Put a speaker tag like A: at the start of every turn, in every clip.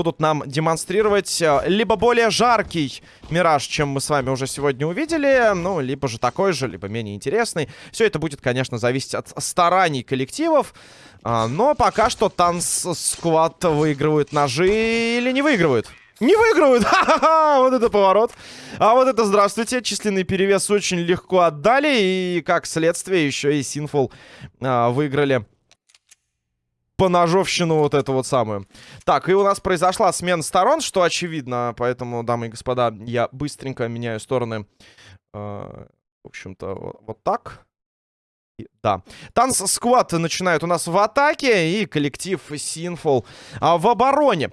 A: будут нам демонстрировать э, либо более жаркий Мираж, чем мы с вами уже сегодня увидели, ну, либо же такой же, либо менее интересный. Все это будет, конечно, зависеть от стараний коллективов. А, но пока что Танц Сквад выигрывают ножи или не выигрывают. Не выигрывают! Ха-ха-ха! Вот это поворот. А вот это здравствуйте. Численный перевес очень легко отдали. И как следствие еще и Синфул а, выиграли поножовщину вот эту вот самую. Так, и у нас произошла смена сторон, что очевидно. Поэтому, дамы и господа, я быстренько меняю стороны. Э, в общем-то, вот так. Да. Танц Сквад начинает у нас в атаке. И коллектив Синфол а, в обороне.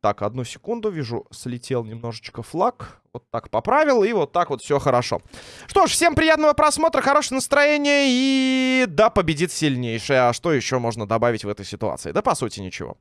A: Так, одну секунду. Вижу, слетел немножечко флаг. Вот так поправил, и вот так вот все хорошо. Что ж, всем приятного просмотра, хорошего настроения, и да, победит сильнейший. А что еще можно добавить в этой ситуации? Да, по сути, ничего.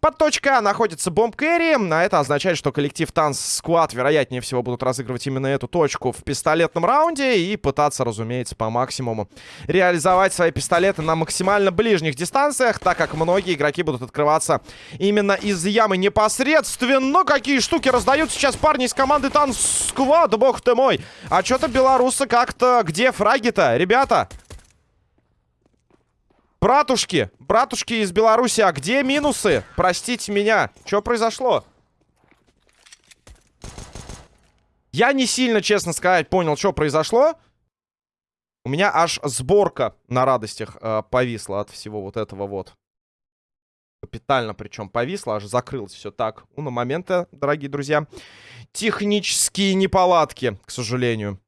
A: Под точкой А находится бомб кэрри, а это означает, что коллектив Танц Сквад, вероятнее всего, будут разыгрывать именно эту точку в пистолетном раунде и пытаться, разумеется, по максимуму реализовать свои пистолеты на максимально ближних дистанциях, так как многие игроки будут открываться именно из ямы непосредственно. Какие штуки раздают сейчас парни из команды Танц сквад, бог ты мой. А что-то белорусы как-то... Где фраги-то, ребята? Братушки, братушки из Беларуси, а где минусы? Простите меня, что произошло? Я не сильно, честно сказать, понял, что произошло. У меня аж сборка на радостях э, повисла от всего вот этого вот. Капитально причем повисла, аж закрылось все так. У на момента, дорогие друзья технические неполадки, к сожалению.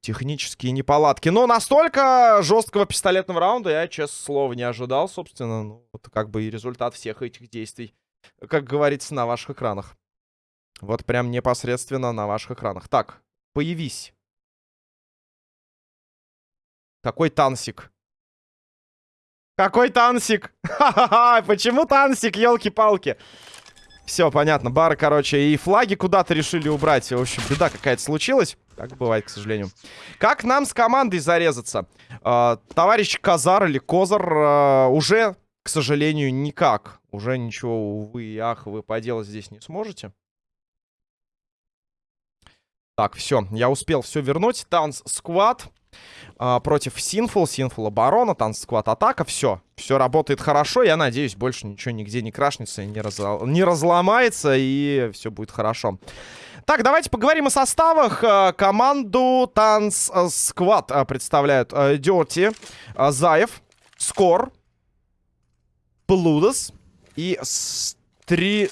A: Технические неполадки. Но настолько жесткого пистолетного раунда я, честно слово, не ожидал, собственно. Ну, вот как бы и результат всех этих действий, как говорится, на ваших экранах. Вот прям непосредственно на ваших экранах. Так, появись. Какой тансик? Какой тансик? Ха-ха-ха! Почему тансик, елки-палки? Все, понятно. Бары, короче, и флаги куда-то решили убрать. В общем, беда какая-то случилась. Так бывает, к сожалению. Как нам с командой зарезаться? Э, товарищ Казар или Козар э, уже, к сожалению, никак. Уже ничего, увы и ах, вы поделать здесь не сможете. Так, все, я успел все вернуть. Таунс Сквад а, против Синфул. Синфул оборона, танц сквад атака. Все. Все работает хорошо. Я надеюсь, больше ничего нигде не крашнется, не, раз... не разломается. И все будет хорошо. Так, давайте поговорим о составах. А, команду Танц Сквад а, представляют Дёрти, Заев, Скор, Блудос и Стри...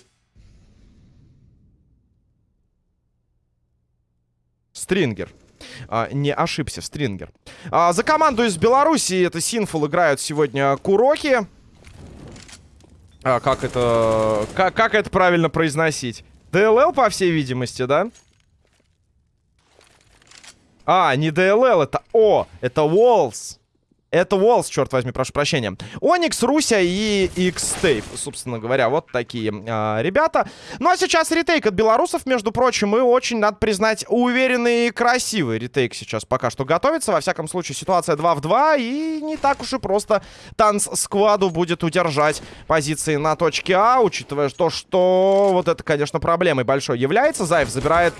A: Стрингер а, не ошибся, Стрингер. А, за команду из Беларуси это Синфул играют сегодня Куроки. А, как это... Как, как это правильно произносить? ДЛЛ, по всей видимости, да? А, не ДЛЛ, это О, это Walls. Это Волс, черт возьми, прошу прощения. Оникс, Руся и X-Tape, собственно говоря. Вот такие э, ребята. Ну а сейчас ретейк от белорусов, между прочим, и очень, надо признать, уверенный и красивый ретейк сейчас пока что готовится. Во всяком случае, ситуация 2 в 2, и не так уж и просто танц-скваду будет удержать позиции на точке А, учитывая то, что вот это, конечно, проблемой большой является. Заев забирает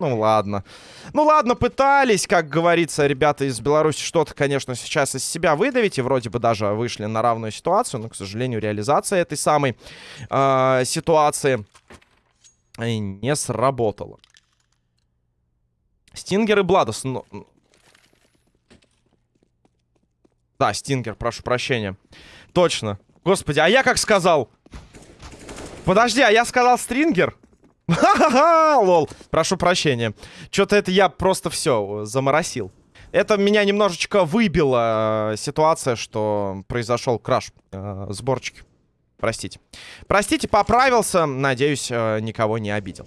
A: ну ладно. Ну ладно, пытались, как говорится, ребята из Беларуси что-то, конечно, сейчас из себя выдавить. И вроде бы даже вышли на равную ситуацию. Но, к сожалению, реализация этой самой э, ситуации не сработала. Стингер и Бладос. Ну... Да, Стингер, прошу прощения. Точно. Господи, а я как сказал? Подожди, а я сказал Стрингер? Ха-ха-ха, лол. Прошу прощения. Что-то это я просто все заморосил. Это меня немножечко выбила э, ситуация, что произошел краш э, сборчики. Простите. Простите, поправился. Надеюсь, э, никого не обидел.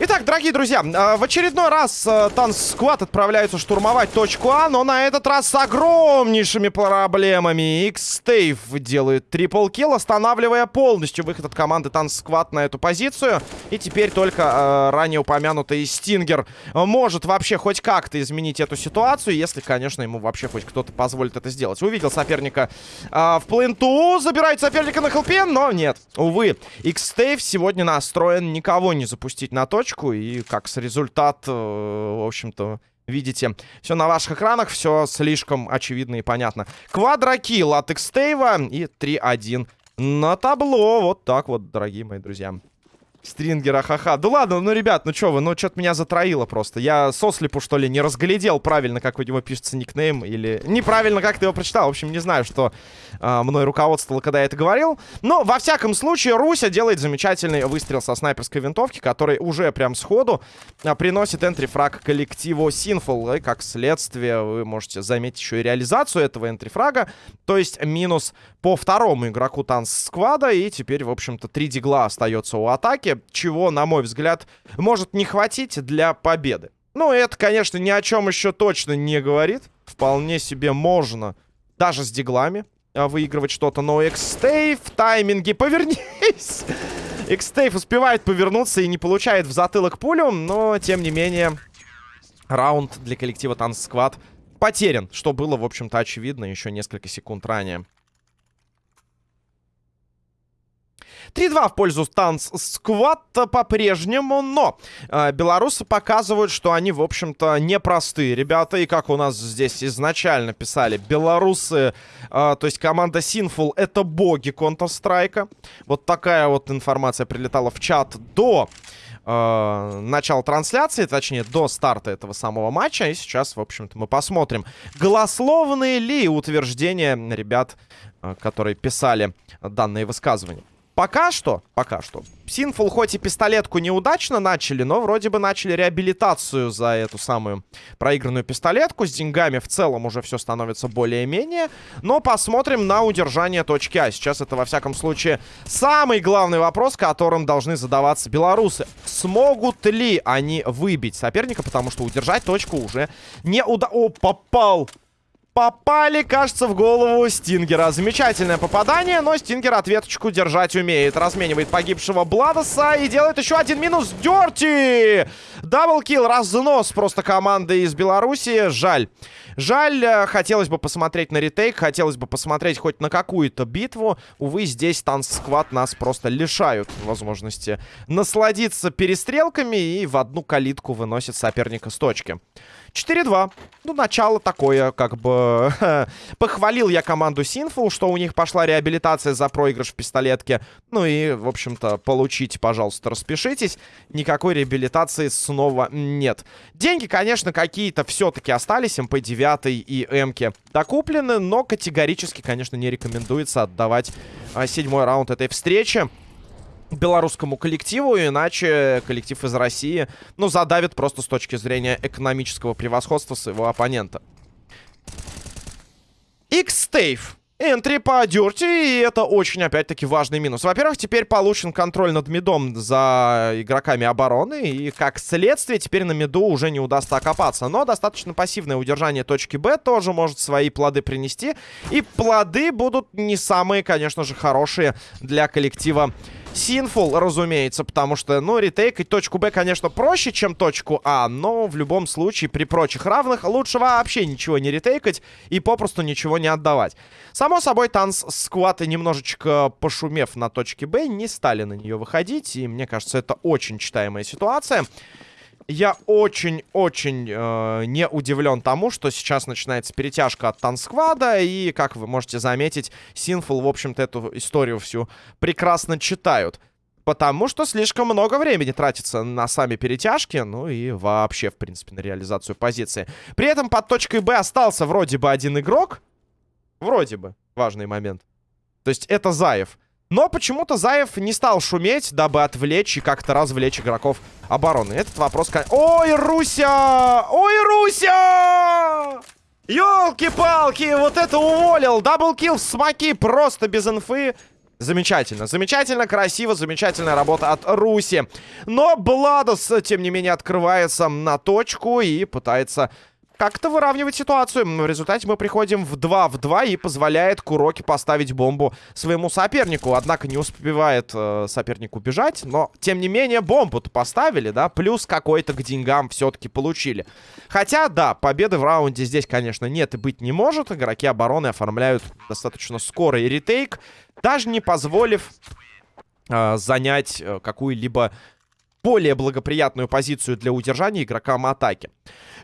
A: Итак, дорогие друзья, э, в очередной раз Танс Сквад отправляются штурмовать точку А, но на этот раз с огромнейшими проблемами. X-Stave делает трипл килл, останавливая полностью выход от команды Танс Сквад на эту позицию. И теперь только э, ранее упомянутый Стингер может вообще хоть как-то изменить эту ситуацию, если, конечно, ему вообще хоть кто-то позволит это сделать. Увидел соперника э, в пленту, забирает соперника на хелпе, но нет. Увы, X-Stave сегодня настроен никого не запустить на точку точку. И как с результат, э, в общем-то, видите, все на ваших экранах, все слишком очевидно и понятно. Квадрокилл от Экстейва и 3-1 на табло. Вот так вот, дорогие мои друзья. Стрингера, ха-ха. Да ладно, ну, ребят, ну что вы, ну, что-то меня затроило просто. Я сослепу, что ли, не разглядел правильно, как у него пишется никнейм, или неправильно, как ты его прочитал. В общем, не знаю, что а, мной руководствовало, когда я это говорил. Но, во всяком случае, Руся делает замечательный выстрел со снайперской винтовки, который уже прям сходу а, приносит энтрифраг коллективу Sinful. И, как следствие, вы можете заметить еще и реализацию этого энтрифрага. То есть минус по второму игроку танц сквада. И теперь, в общем-то, три дигла остается у атаки, чего, на мой взгляд, может не хватить для победы. Ну, это, конечно, ни о чем еще точно не говорит. Вполне себе можно даже с диглами а, выигрывать что-то. Но Экстейв в тайминге. Повернись! Экстейв успевает повернуться и не получает в затылок пулю. Но, тем не менее, раунд для коллектива Танц Сквад потерян. Что было, в общем-то, очевидно еще несколько секунд ранее. 3-2 в пользу Станс Сквад по-прежнему, но э, белорусы показывают, что они, в общем-то, непростые ребята. И как у нас здесь изначально писали, белорусы, э, то есть команда Sinful, это боги Counter-Strike. Вот такая вот информация прилетала в чат до э, начала трансляции, точнее, до старта этого самого матча. И сейчас, в общем-то, мы посмотрим, голословные ли утверждения ребят, э, которые писали данные высказывания. Пока что, пока что. Синфул хоть и пистолетку неудачно начали, но вроде бы начали реабилитацию за эту самую проигранную пистолетку. С деньгами в целом уже все становится более-менее. Но посмотрим на удержание точки А. Сейчас это, во всяком случае, самый главный вопрос, которым должны задаваться белорусы. Смогут ли они выбить соперника, потому что удержать точку уже не уда... О, попал! Попали, кажется, в голову Стингера. Замечательное попадание, но Стингер ответочку держать умеет. Разменивает погибшего Бладоса и делает еще один минус. Дерти! Даблкил, разнос просто команды из Беларуси. Жаль. Жаль, э, хотелось бы посмотреть на ретейк, хотелось бы посмотреть хоть на какую-то битву. Увы, здесь танцсквад нас просто лишают возможности насладиться перестрелками и в одну калитку выносит соперника с точки. 4-2. Ну, начало такое, как бы... Похвалил я команду Sinful, что у них пошла реабилитация за проигрыш в пистолетке. Ну и, в общем-то, получите, пожалуйста, распишитесь. Никакой реабилитации снова нет. Деньги, конечно, какие-то все-таки остались. МП-9 и М-ки докуплены, но категорически, конечно, не рекомендуется отдавать а, седьмой раунд этой встречи белорусскому коллективу, иначе коллектив из России, ну, задавит просто с точки зрения экономического превосходства своего оппонента. X-Stave. Энтри по дюрти, и это очень, опять-таки, важный минус. Во-первых, теперь получен контроль над мидом за игроками обороны, и, как следствие, теперь на миду уже не удастся окопаться. Но достаточно пассивное удержание точки Б тоже может свои плоды принести, и плоды будут не самые, конечно же, хорошие для коллектива Синфул, разумеется, потому что, ну, ретейкать точку Б, конечно, проще, чем точку А, но в любом случае, при прочих равных, лучше вообще ничего не ретейкать и попросту ничего не отдавать. Само собой, танц скваты, немножечко пошумев на точке Б, не стали на нее выходить, и мне кажется, это очень читаемая ситуация. Я очень-очень э, не удивлен тому, что сейчас начинается перетяжка от Тансквада. И, как вы можете заметить, Синфул, в общем-то, эту историю всю прекрасно читают. Потому что слишком много времени тратится на сами перетяжки, ну и вообще, в принципе, на реализацию позиции. При этом под точкой Б остался вроде бы один игрок. Вроде бы. Важный момент. То есть это Заев. Но почему-то Заев не стал шуметь, дабы отвлечь и как-то развлечь игроков обороны. Этот вопрос... Ой, Руся! Ой, Руся! Ёлки-палки, вот это уволил! Даблкил в смоки просто без инфы. Замечательно, замечательно, красиво, замечательная работа от Руси. Но Бладос, тем не менее, открывается на точку и пытается как-то выравнивать ситуацию. В результате мы приходим в 2 в 2 и позволяет Куроки поставить бомбу своему сопернику. Однако не успевает э, соперник убежать, но тем не менее бомбу-то поставили, да, плюс какой-то к деньгам все-таки получили. Хотя, да, победы в раунде здесь, конечно, нет и быть не может. Игроки обороны оформляют достаточно скорый ретейк, даже не позволив э, занять э, какую-либо более благоприятную позицию для удержания игрокам атаки.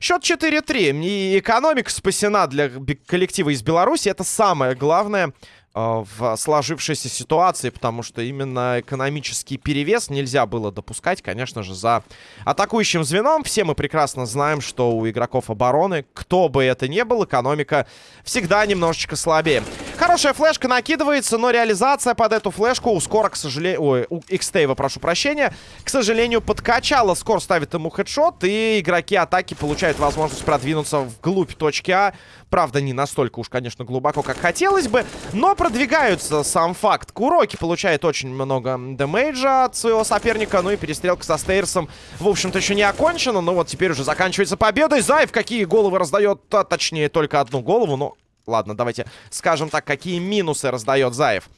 A: Счет 4-3. И экономика спасена для коллектива из Беларуси. Это самое главное. Э, в сложившейся ситуации, потому что именно экономический перевес нельзя было допускать, конечно же, за атакующим звеном. Все мы прекрасно знаем, что у игроков обороны, кто бы это ни был, экономика всегда немножечко слабее. Хорошая флешка накидывается, но реализация под эту флешку у Скора, к сожалению... Ой, у Xtave, прошу прощения, к сожалению, подкачала. Скор ставит ему хедшот, и игроки атаки получают возможность продвинуться вглубь точки А. Правда, не настолько уж, конечно, глубоко, как хотелось бы, но продвигаются сам факт. Куроки получает очень много дэмэджа от своего соперника. Ну и перестрелка со Стейрсом, в общем-то, еще не окончена. Но вот теперь уже заканчивается победой. Зайв какие головы раздает, а, точнее, только одну голову. Ну, ладно, давайте скажем так, какие минусы раздает Заев.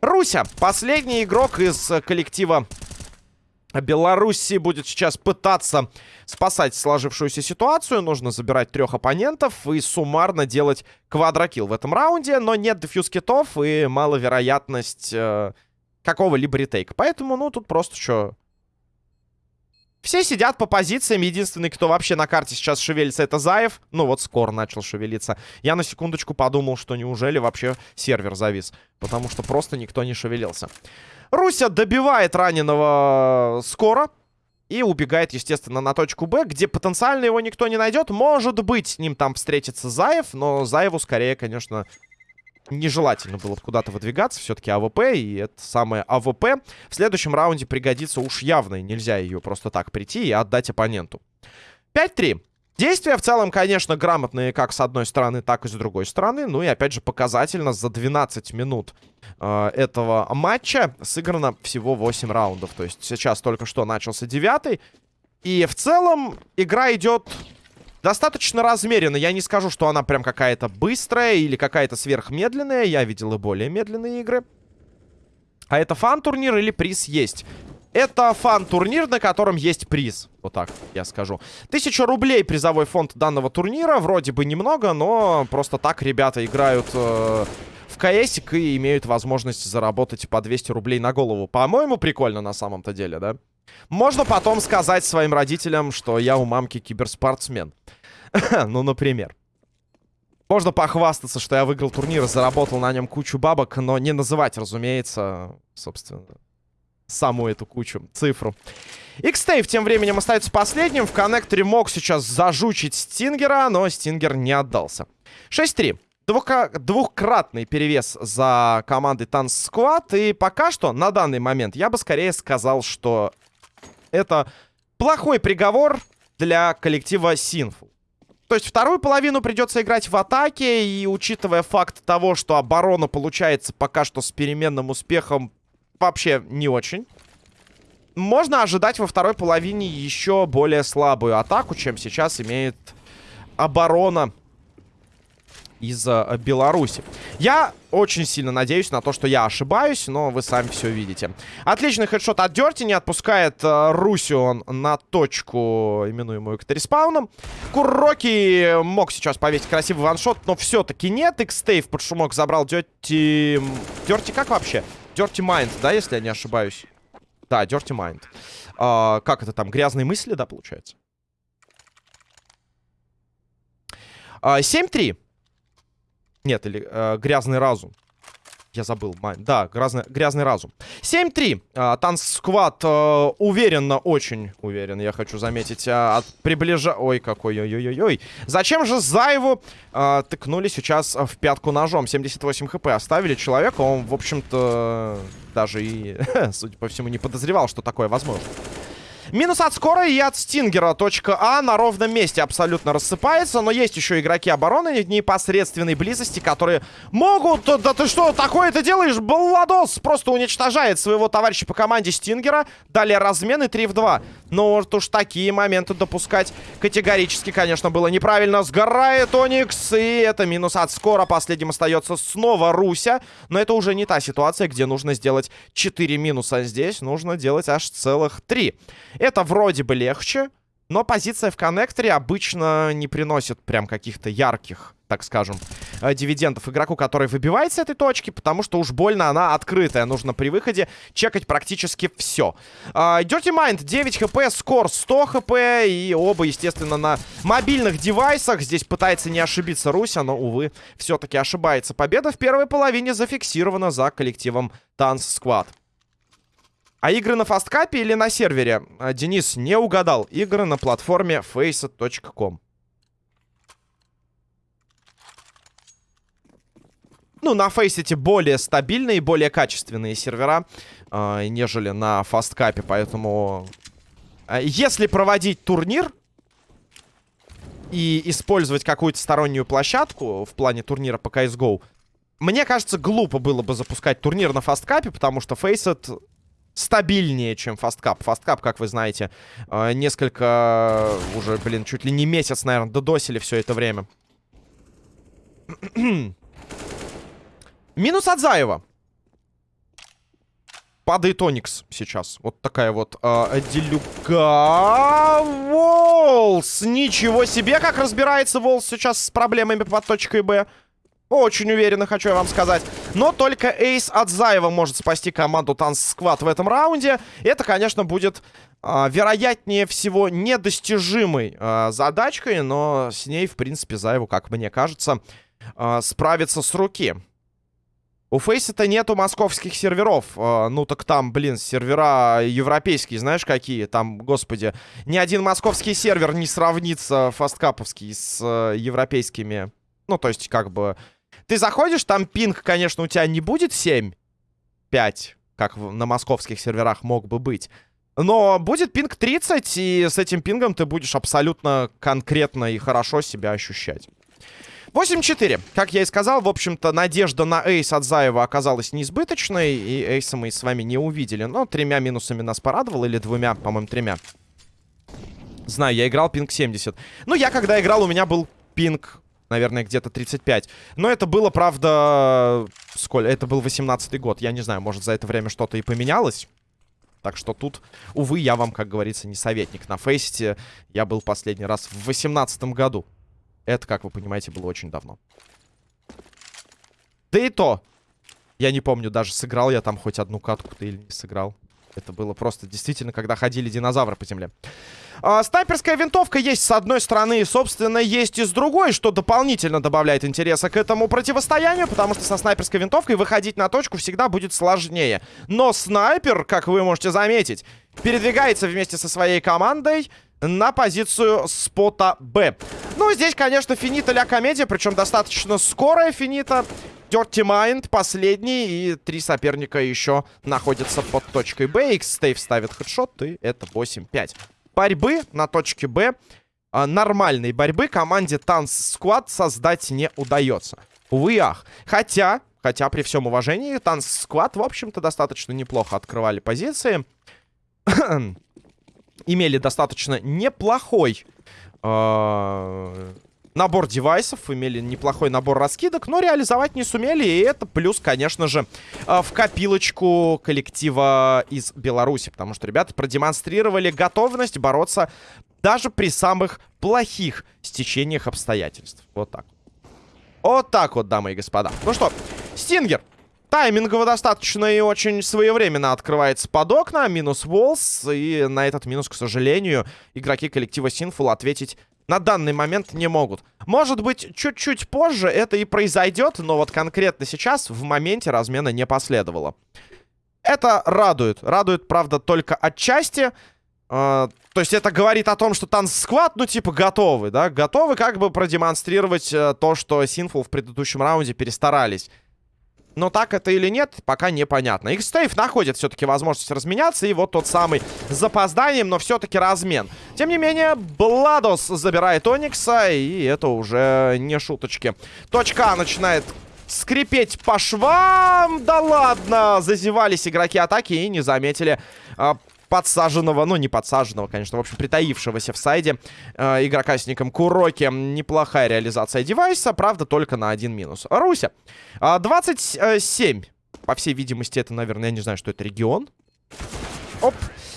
A: Руся, последний игрок из коллектива Беларуси будет сейчас пытаться спасать сложившуюся ситуацию. Нужно забирать трех оппонентов и суммарно делать квадрокилл в этом раунде. Но нет дефьюз китов и маловероятность э, какого-либо ретейка. Поэтому, ну, тут просто что... Все сидят по позициям. Единственный, кто вообще на карте сейчас шевелится, это Заев. Ну, вот скоро начал шевелиться. Я на секундочку подумал, что неужели вообще сервер завис. Потому что просто никто не шевелился. Руся добивает раненого скоро. И убегает, естественно, на точку Б, где потенциально его никто не найдет. Может быть, с ним там встретится Заев, но Заеву скорее, конечно, нежелательно было куда-то выдвигаться. Все-таки AWP, и это самое AWP в следующем раунде пригодится уж явно. И нельзя ее просто так прийти и отдать оппоненту. 5-3. Действия в целом, конечно, грамотные как с одной стороны, так и с другой стороны. Ну и, опять же, показательно за 12 минут э, этого матча сыграно всего 8 раундов. То есть сейчас только что начался девятый. И в целом игра идет достаточно размеренно. Я не скажу, что она прям какая-то быстрая или какая-то сверхмедленная. Я видел и более медленные игры. А это фан-турнир или приз есть? Это фан-турнир, на котором есть приз. Вот так я скажу. Тысяча рублей призовой фонд данного турнира. Вроде бы немного, но просто так ребята играют э, в КСик и имеют возможность заработать по 200 рублей на голову. По-моему, прикольно на самом-то деле, да? Можно потом сказать своим родителям, что я у мамки киберспортсмен. ну, например. Можно похвастаться, что я выиграл турнир, заработал на нем кучу бабок, но не называть, разумеется, собственно, саму эту кучу, цифру. Xtave тем временем остается последним. В коннекторе мог сейчас зажучить Стингера, но Стингер не отдался. 6-3. Двухкратный перевес за командой Танц Сквад. И пока что, на данный момент, я бы скорее сказал, что это плохой приговор для коллектива Sinful. То есть вторую половину придется играть в атаке, и учитывая факт того, что оборона получается пока что с переменным успехом вообще не очень. Можно ожидать во второй половине еще более слабую атаку, чем сейчас имеет оборона из э, Беларуси. Я очень сильно надеюсь на то, что я ошибаюсь, но вы сами все видите. Отличный хедшот от Дерти, не отпускает э, Русион на точку, именуемую катареспауном. Куроки мог сейчас повесить красивый ваншот, но все-таки нет. Икстейв под шумок забрал Дерти... Дерти как вообще? Dirty Mind, да, если я не ошибаюсь? Да, Dirty Mind. А, как это там? Грязные мысли, да, получается? А, 7-3. Нет, или э, грязный разум. Я забыл. Да, грязный, грязный разум. 7-3. А, Танц Сквад а, уверенно, очень уверен, я хочу заметить, а, от приближа... Ой, какой, ой-ой-ой-ой. Зачем же Заеву а, тыкнули сейчас в пятку ножом? 78 хп оставили человека. Он, в общем-то, даже и, судя по всему, не подозревал, что такое возможно. Минус от скора и от Стингера. Точка А на ровном месте абсолютно рассыпается. Но есть еще игроки обороны в непосредственной близости, которые могут... Да ты что, такое ты делаешь? Балладос просто уничтожает своего товарища по команде Стингера. Далее размены 3 в 2. Но вот уж такие моменты допускать категорически, конечно, было неправильно. Сгорает Оникс. И это минус от скора. Последним остается снова Руся. Но это уже не та ситуация, где нужно сделать 4 минуса. Здесь нужно делать аж целых 3. Это вроде бы легче, но позиция в коннекторе обычно не приносит прям каких-то ярких, так скажем, э, дивидендов игроку, который выбивает с этой точки, потому что уж больно она открытая. Нужно при выходе чекать практически все. Uh, Dirty Mind 9 хп, скор 100 хп, и оба, естественно, на мобильных девайсах. Здесь пытается не ошибиться Руся, но, увы, все-таки ошибается. Победа в первой половине зафиксирована за коллективом Танц Squad. А игры на фасткапе или на сервере? А, Денис не угадал. Игры на платформе faceit.com. Ну, на Faceit более стабильные, более качественные сервера, э, нежели на фасткапе. Поэтому, э, если проводить турнир и использовать какую-то стороннюю площадку в плане турнира по CSGO, мне кажется, глупо было бы запускать турнир на фасткапе, потому что Faceit стабильнее, чем фасткап. Фасткап, как вы знаете, э, несколько, уже, блин, чуть ли не месяц, наверное, додосили все это время. Минус от Заева. Падает Оникс сейчас. Вот такая вот э, делюга. Волс! Ничего себе, как разбирается Волс сейчас с проблемами под точкой Б. Очень уверенно, хочу я вам сказать. Но только Эйс от Заева может спасти команду Танц Сквад в этом раунде. Это, конечно, будет, э, вероятнее всего, недостижимой э, задачкой. Но с ней, в принципе, Заеву, как мне кажется, э, справиться с руки. У Фейса-то нету московских серверов. Ну так там, блин, сервера европейские, знаешь, какие? Там, господи, ни один московский сервер не сравнится фасткаповский с э, европейскими. Ну, то есть, как бы ты заходишь, там пинг, конечно, у тебя не будет 7, 5, как на московских серверах мог бы быть. Но будет пинг 30, и с этим пингом ты будешь абсолютно конкретно и хорошо себя ощущать. 8-4. Как я и сказал, в общем-то, надежда на эйс от Заева оказалась неизбыточной, и эйса мы с вами не увидели. Но тремя минусами нас порадовал, или двумя, по-моему, тремя. Знаю, я играл пинг 70. Ну, я когда играл, у меня был пинг наверное, где-то 35. Но это было, правда, сколько? Это был 18-й год. Я не знаю, может, за это время что-то и поменялось. Так что тут, увы, я вам, как говорится, не советник. На фейсте я был последний раз в 18 году. Это, как вы понимаете, было очень давно. Да и то. Я не помню даже, сыграл я там хоть одну катку-то или не сыграл. Это было просто действительно, когда ходили динозавры по земле. А, снайперская винтовка есть с одной стороны, и, собственно, есть и с другой, что дополнительно добавляет интереса к этому противостоянию, потому что со снайперской винтовкой выходить на точку всегда будет сложнее. Но снайпер, как вы можете заметить, передвигается вместе со своей командой на позицию спота Б. Ну, здесь, конечно, финита ля комедия, причем достаточно скорая финита. Dirty Mind последний, и три соперника еще находятся под точкой Б. X-Stave ставит хедшот, и это 8-5. Борьбы на точке Б, а, нормальной борьбы команде Танц Сквад создать не удается. Увы, ах. Хотя, хотя при всем уважении, Танц Сквад, в общем-то, достаточно неплохо открывали позиции. Имели достаточно неплохой... Э набор девайсов, имели неплохой набор раскидок, но реализовать не сумели. И это плюс, конечно же, э, в копилочку коллектива из Беларуси. Потому что ребята продемонстрировали готовность бороться даже при самых плохих стечениях обстоятельств. Вот так. Вот так вот, дамы и господа. Ну что, Стингер. Таймингово достаточно и очень своевременно открывается под окна. Минус Волс. И на этот минус, к сожалению, игроки коллектива Sinful ответить на данный момент не могут. Может быть, чуть-чуть позже это и произойдет, но вот конкретно сейчас в моменте размена не последовало. Это радует. Радует, правда, только отчасти. Э, то есть это говорит о том, что танцсквад, ну, типа, готовы, да? Готовы как бы продемонстрировать э, то, что Синфул в предыдущем раунде перестарались. Но так это или нет, пока непонятно. X-Stave находит все-таки возможность разменяться. И вот тот самый с запозданием, но все-таки размен. Тем не менее, Бладос забирает Оникса. И это уже не шуточки. Точка начинает скрипеть по швам. Да ладно! Зазевались игроки атаки и не заметили а, подсаженного, ну не подсаженного, конечно, в общем, притаившегося в сайде э, игрока с ником Куроки. Неплохая реализация девайса, правда, только на один минус. Руся. Э, 27. По всей видимости, это, наверное, я не знаю, что это регион. Оп.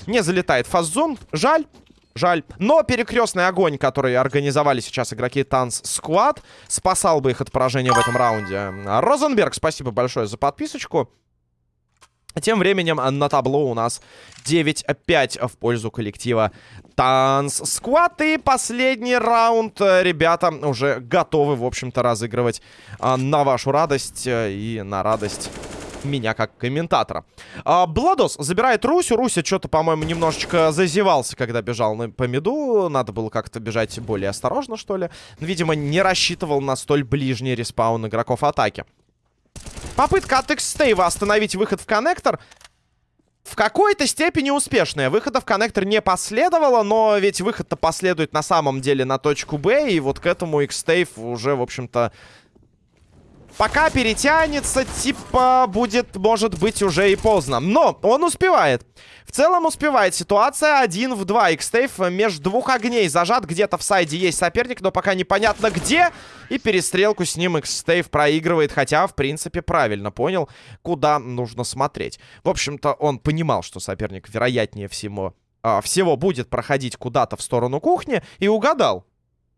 A: Не залетает фаззон. Жаль. Жаль. Но перекрестный огонь, который организовали сейчас игроки Танц Сквад, спасал бы их от поражения в этом раунде. Розенберг, спасибо большое за подписочку. Тем временем на табло у нас 9-5 в пользу коллектива Танц Сквад. И последний раунд э, ребята уже готовы, в общем-то, разыгрывать а, на вашу радость э, и на радость меня как комментатора. А, Бладос забирает Русю. Руся что-то, по-моему, немножечко зазевался, когда бежал на, по миду. Надо было как-то бежать более осторожно, что ли. Видимо, не рассчитывал на столь ближний респаун игроков атаки. Попытка от X-Stave остановить выход в коннектор в какой-то степени успешная. Выхода в коннектор не последовало, но ведь выход-то последует на самом деле на точку Б, и вот к этому X-Stave уже, в общем-то, пока перетянется, типа, будет, может быть, уже и поздно. Но он успевает. В целом успевает. Ситуация 1 в 2. Xtave между двух огней зажат. Где-то в сайде есть соперник, но пока непонятно где. И перестрелку с ним Xtave проигрывает. Хотя, в принципе, правильно понял, куда нужно смотреть. В общем-то, он понимал, что соперник, вероятнее всего, э, всего будет проходить куда-то в сторону кухни. И угадал.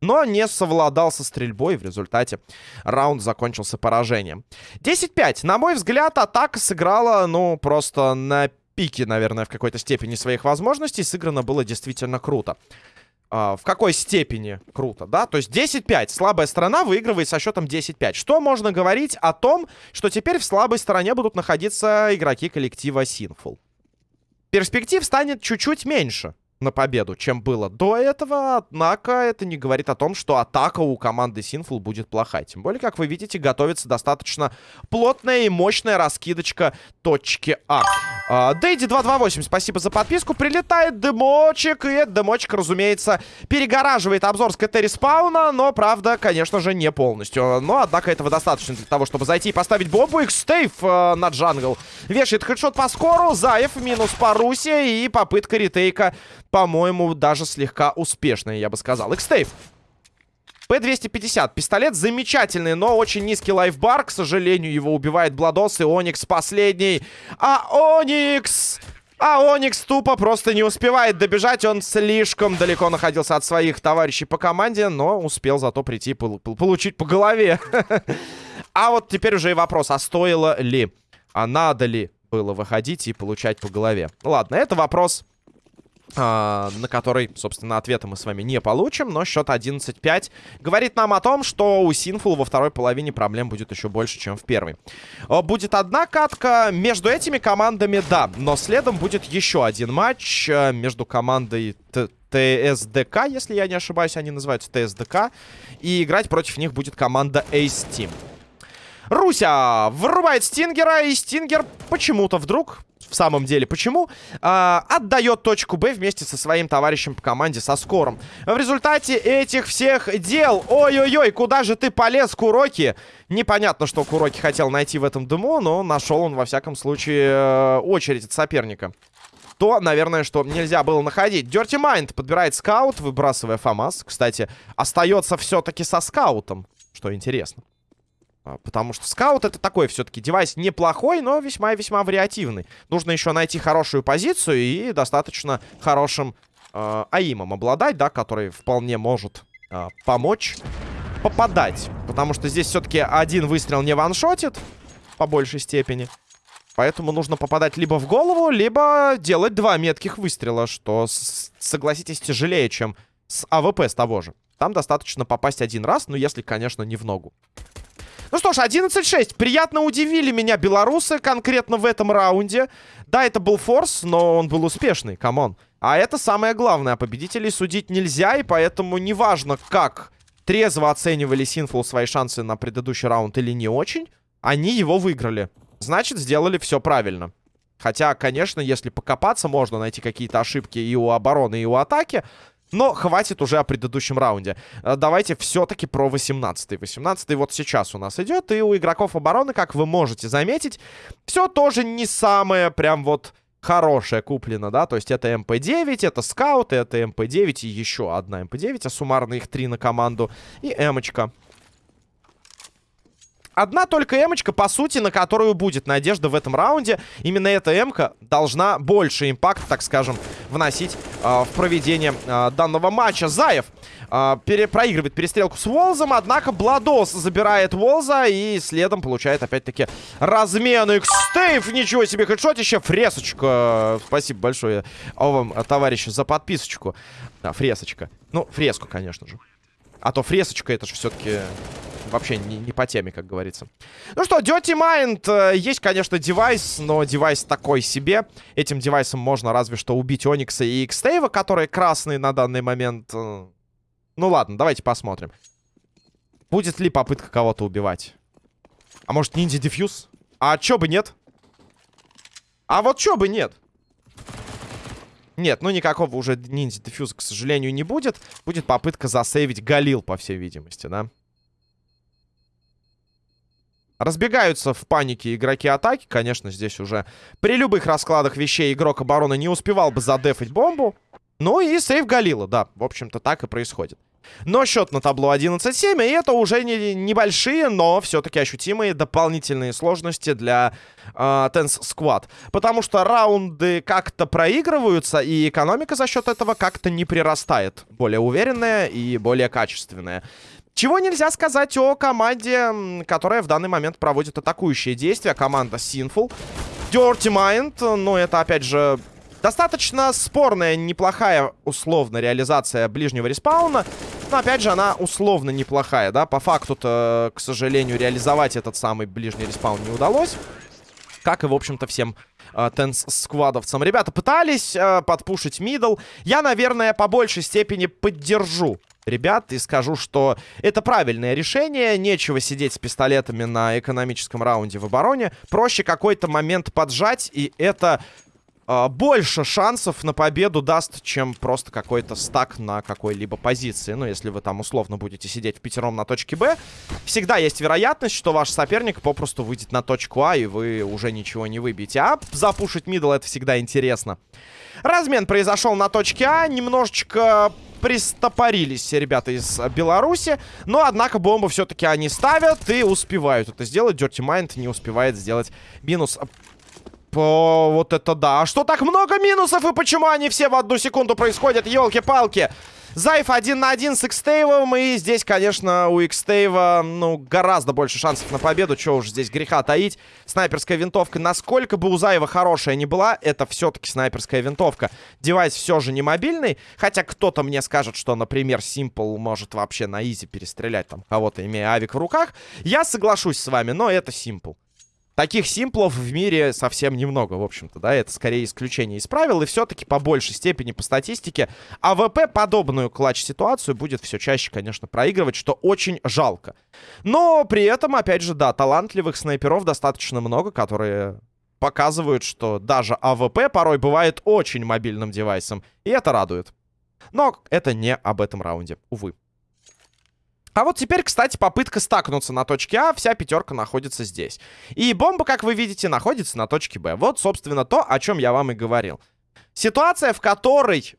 A: Но не совладал со стрельбой. В результате раунд закончился поражением. 10-5. На мой взгляд, атака сыграла, ну, просто на пике, наверное, в какой-то степени своих возможностей. Сыграно было действительно круто. А, в какой степени круто, да? То есть 10-5. Слабая сторона выигрывает со счетом 10-5. Что можно говорить о том, что теперь в слабой стороне будут находиться игроки коллектива Sinful? Перспектив станет чуть-чуть меньше на победу, чем было до этого. Однако это не говорит о том, что атака у команды Sinful будет плохая. Тем более, как вы видите, готовится достаточно плотная и мощная раскидочка точки А. а Дэйди 228, спасибо за подписку. Прилетает дымочек, и этот дымочек, разумеется, перегораживает обзор с КТ респауна, но, правда, конечно же, не полностью. Но, однако, этого достаточно для того, чтобы зайти и поставить бомбу. X-Stave э, на джангл. Вешает хедшот по скору, Заев минус по Руси и попытка ретейка по-моему, даже слегка успешная, я бы сказал. Экстейв. П-250. Пистолет замечательный, но очень низкий лайфбар. К сожалению, его убивает Бладос и Оникс последний. А Оникс... А Оникс тупо просто не успевает добежать. Он слишком далеко находился от своих товарищей по команде, но успел зато прийти пол получить по голове. А вот теперь уже и вопрос, а стоило ли, а надо ли было выходить и получать по голове? Ладно, это вопрос на который, собственно, ответа мы с вами не получим, но счет 11-5 говорит нам о том, что у Синфул во второй половине проблем будет еще больше, чем в первой. Uh, будет одна катка между этими командами, да, но следом будет еще один матч uh, между командой ТСДК, если я не ошибаюсь, они называются ТСДК, и играть против них будет команда Ace Team. Руся врубает Стингера, и Стингер почему-то вдруг в самом деле. Почему? А, отдает точку Б вместе со своим товарищем по команде, со Скором. В результате этих всех дел... Ой-ой-ой, куда же ты полез, Куроки? Непонятно, что Куроки хотел найти в этом дыму, но нашел он, во всяком случае, э, очередь от соперника. То, наверное, что нельзя было находить. Dirty Mind подбирает скаут, выбрасывая ФАМАС. Кстати, остается все-таки со скаутом, что интересно. А, потому что скаут это такой все-таки девайс неплохой, но весьма весьма вариативный. Нужно еще найти хорошую позицию и достаточно хорошим э, аимом обладать, да, который вполне может э, помочь попадать. Потому что здесь все-таки один выстрел не ваншотит по большей степени. Поэтому нужно попадать либо в голову, либо делать два метких выстрела, что, согласитесь, тяжелее, чем с AWP с того же. Там достаточно попасть один раз, ну, если, конечно, не в ногу. Ну что ж, 11-6. Приятно удивили меня белорусы конкретно в этом раунде. Да, это был форс, но он был успешный, come on. А это самое главное. Победителей судить нельзя, и поэтому неважно, как трезво оценивали Sinful свои шансы на предыдущий раунд или не очень. Они его выиграли. Значит, сделали все правильно. Хотя, конечно, если покопаться, можно найти какие-то ошибки и у обороны, и у атаки. Но хватит уже о предыдущем раунде. Э, давайте все-таки про 18-й. 18-й вот сейчас у нас идет. И у игроков обороны, как вы можете заметить, все тоже не самое прям вот хорошее куплено, да. То есть это MP-9, это скаут, это MP-9 и еще одна MP-9. А суммарно их три на команду. И Эмочка. Одна только эмочка, по сути, на которую будет надежда в этом раунде. Именно эта эмка должна больше impact, так скажем, вносить э, в проведение э, данного матча. Заев э, проигрывает перестрелку с Волзом, однако Бладос забирает Волза и следом получает опять-таки размен X-Стейв. Ничего себе, хедшотище, фресочка. Спасибо большое вам, товарищи, за подписочку. Да, фресочка. Ну, фреску, конечно же. А то фресочка это же все-таки вообще не, не по теме, как говорится. Ну что, Dirty Mind. Э, есть, конечно, девайс, но девайс такой себе. Этим девайсом можно разве что убить Оникса и Xtave, которые красные на данный момент. Э. Ну ладно, давайте посмотрим. Будет ли попытка кого-то убивать? А может, ниндзя дефьюз? А чё бы нет? А вот чё бы нет? Нет, ну никакого уже ниндзя дефьюза, к сожалению, не будет. Будет попытка засейвить Галил, по всей видимости, да? Разбегаются в панике игроки атаки. Конечно, здесь уже при любых раскладах вещей игрок обороны не успевал бы задефать бомбу. Ну и сейв Галила, да, в общем-то так и происходит. Но счет на табло 11-7, и это уже не, небольшие, но все-таки ощутимые дополнительные сложности для э, Tense Squad. Потому что раунды как-то проигрываются, и экономика за счет этого как-то не прирастает. Более уверенная и более качественная. Чего нельзя сказать о команде, которая в данный момент проводит атакующие действия. Команда Sinful. Dirty Mind, ну это опять же достаточно спорная, неплохая условно реализация ближнего респауна. Но опять же она условно неплохая, да. По факту-то, к сожалению, реализовать этот самый ближний респаун не удалось. Как и, в общем-то, всем э, тенс-сквадовцам. Ребята пытались э, подпушить middle. Я, наверное, по большей степени поддержу ребят и скажу, что это правильное решение. Нечего сидеть с пистолетами на экономическом раунде в обороне. Проще какой-то момент поджать, и это больше шансов на победу даст, чем просто какой-то стак на какой-либо позиции. Ну, если вы там условно будете сидеть в пятером на точке Б, всегда есть вероятность, что ваш соперник попросту выйдет на точку А, и вы уже ничего не выбьете. А запушить мидл это всегда интересно. Размен произошел на точке А. Немножечко пристопорились ребята из Беларуси. Но, однако, бомбу все-таки они ставят и успевают это сделать. Dirty Mind не успевает сделать минус Вот это да. А что так много минусов и почему они все в одну секунду происходят? Елки-палки. Зайф один на один с Xtave. И здесь, конечно, у Xtave, ну, гораздо больше шансов на победу. Чего уж здесь греха таить. Снайперская винтовка, насколько бы у Заева хорошая не была, это все-таки снайперская винтовка. Девайс все же не мобильный. Хотя кто-то мне скажет, что, например, Simple может вообще на easy перестрелять там кого-то, имея авик в руках. Я соглашусь с вами, но это Simple. Таких симплов в мире совсем немного, в общем-то, да, это скорее исключение из правил, и все-таки по большей степени, по статистике, АВП подобную clutch-ситуацию будет все чаще, конечно, проигрывать, что очень жалко. Но при этом, опять же, да, талантливых снайперов достаточно много, которые показывают, что даже АВП порой бывает очень мобильным девайсом, и это радует. Но это не об этом раунде, увы. А вот теперь, кстати, попытка стакнуться на точке А, вся пятерка находится здесь. И бомба, как вы видите, находится на точке Б. Вот, собственно, то, о чем я вам и говорил. Ситуация, в которой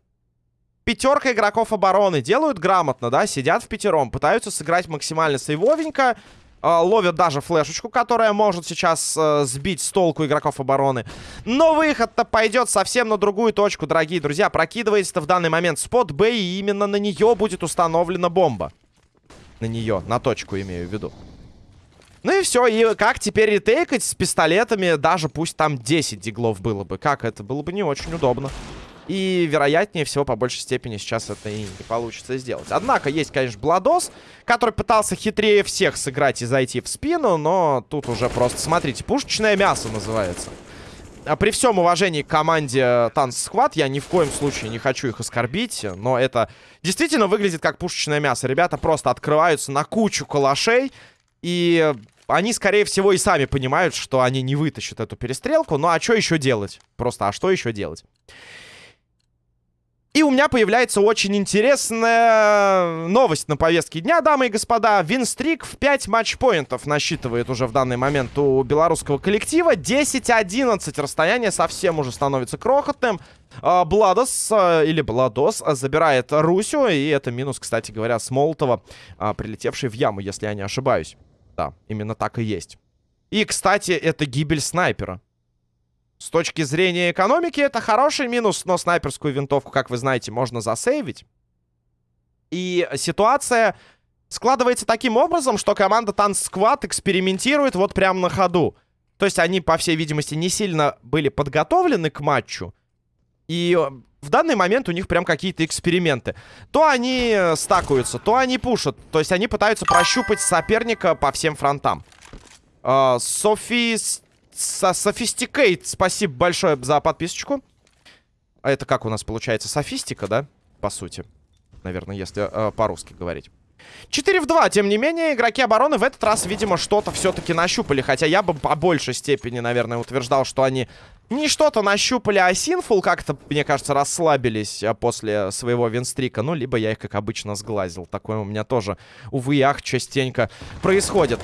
A: пятерка игроков обороны делают грамотно, да, сидят в пятером, пытаются сыграть максимально сейвовенько, э, ловят даже флешечку, которая может сейчас э, сбить с толку игроков обороны. Но выход-то пойдет совсем на другую точку, дорогие друзья. Прокидывается в данный момент спот Б, и именно на нее будет установлена бомба на нее, на точку имею в виду. Ну и все, и как теперь ретейкать с пистолетами, даже пусть там 10 диглов было бы. Как это? Было бы не очень удобно. И, вероятнее всего, по большей степени сейчас это и не получится сделать. Однако, есть, конечно, Бладос, который пытался хитрее всех сыграть и зайти в спину, но тут уже просто, смотрите, пушечное мясо называется. А при всем уважении к команде Танц Схват, я ни в коем случае не хочу их оскорбить, но это действительно выглядит как пушечное мясо. Ребята просто открываются на кучу калашей и они, скорее всего, и сами понимают, что они не вытащат эту перестрелку. Ну, а что еще делать? Просто, а что еще делать? И у меня появляется очень интересная новость на повестке дня, дамы и господа. Винстрик в 5 матчпоинтов насчитывает уже в данный момент у белорусского коллектива. 10-11. Расстояние совсем уже становится крохотным. А, Бладос, а, или Бладос, забирает Русю. И это минус, кстати говоря, с Молотова, а, прилетевший в яму, если я не ошибаюсь. Да, именно так и есть. И, кстати, это гибель снайпера. С точки зрения экономики это хороший минус, но снайперскую винтовку, как вы знаете, можно засейвить. И ситуация складывается таким образом, что команда Танц Сквад экспериментирует вот прямо на ходу. То есть они, по всей видимости, не сильно были подготовлены к матчу. И в данный момент у них прям какие-то эксперименты. То они стакаются, то они пушат. То есть они пытаются прощупать соперника по всем фронтам. Uh, Софи со Sophisticate, спасибо большое за подписочку. А это как у нас получается? Софистика, да? По сути. Наверное, если э, по-русски говорить. 4 в 2, тем не менее, игроки обороны в этот раз, видимо, что-то все-таки нащупали. Хотя я бы по большей степени, наверное, утверждал, что они не что-то нащупали, а Синфул как-то, мне кажется, расслабились а, после своего винстрика. Ну, либо я их, как обычно, сглазил. Такое у меня тоже, увы и ах, частенько происходит.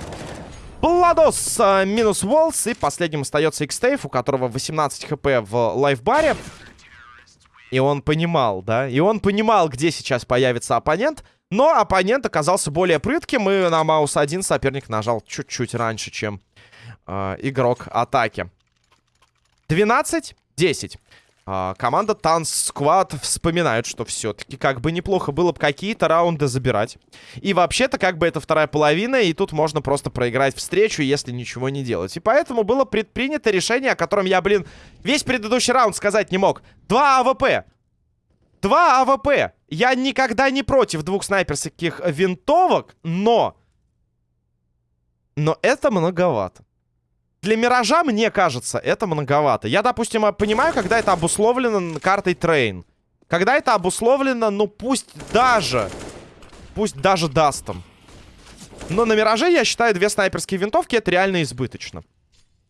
A: Пладос э, минус Волс. И последним остается Xtave, у которого 18 хп в лайфбаре. И он понимал, да? И он понимал, где сейчас появится оппонент. Но оппонент оказался более прытким. И на маус 1 соперник нажал чуть-чуть раньше, чем э, игрок атаки. 12-10. А, команда Танц Сквад вспоминает, что все-таки как бы неплохо было бы какие-то раунды забирать. И вообще-то как бы это вторая половина, и тут можно просто проиграть встречу, если ничего не делать. И поэтому было предпринято решение, о котором я, блин, весь предыдущий раунд сказать не мог. Два АВП. Два АВП. Я никогда не против двух снайперских винтовок, но... Но это многовато. Для Миража, мне кажется, это многовато. Я, допустим, понимаю, когда это обусловлено картой Train. Когда это обусловлено, ну пусть даже... Пусть даже Дастом. Но на Мираже, я считаю, две снайперские винтовки это реально избыточно.